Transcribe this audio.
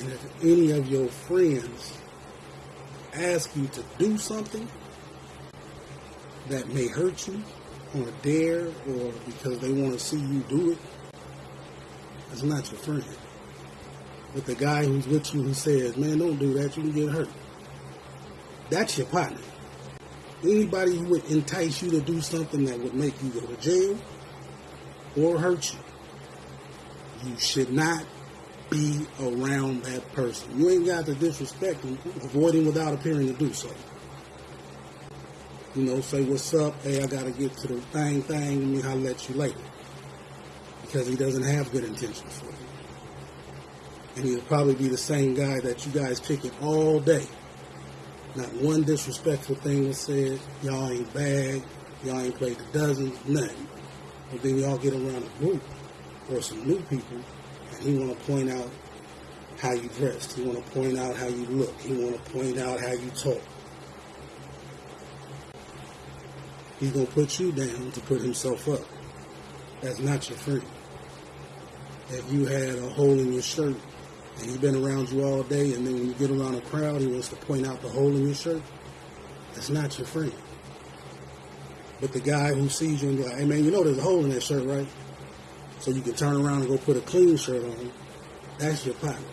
And if any of your friends ask you to do something that may hurt you or dare or because they want to see you do it, that's not your friend. But the guy who's with you who says, man, don't do that, you can get hurt. That's your partner. Anybody who would entice you to do something that would make you go to jail or hurt you, you should not be around that person. You ain't got to disrespect him. Avoid him without appearing to do so. You know, say what's up. Hey, I gotta get to the thing, thing. Let me holler at you later. Because he doesn't have good intentions for you. And he'll probably be the same guy that you guys picking all day. Not one disrespectful thing was said. Y'all ain't bad. Y'all ain't played the dozens. Nothing. But then y'all get around a group or some new people, he want to point out how you dressed. He want to point out how you look. He want to point out how you talk. He's gonna put you down to put himself up. That's not your friend. If you had a hole in your shirt and he's been around you all day, and then when you get around a crowd, he wants to point out the hole in your shirt, that's not your friend. But the guy who sees you and be like, hey man, you know there's a hole in that shirt, right? So you can turn around and go put a clean shirt on, that's your partner.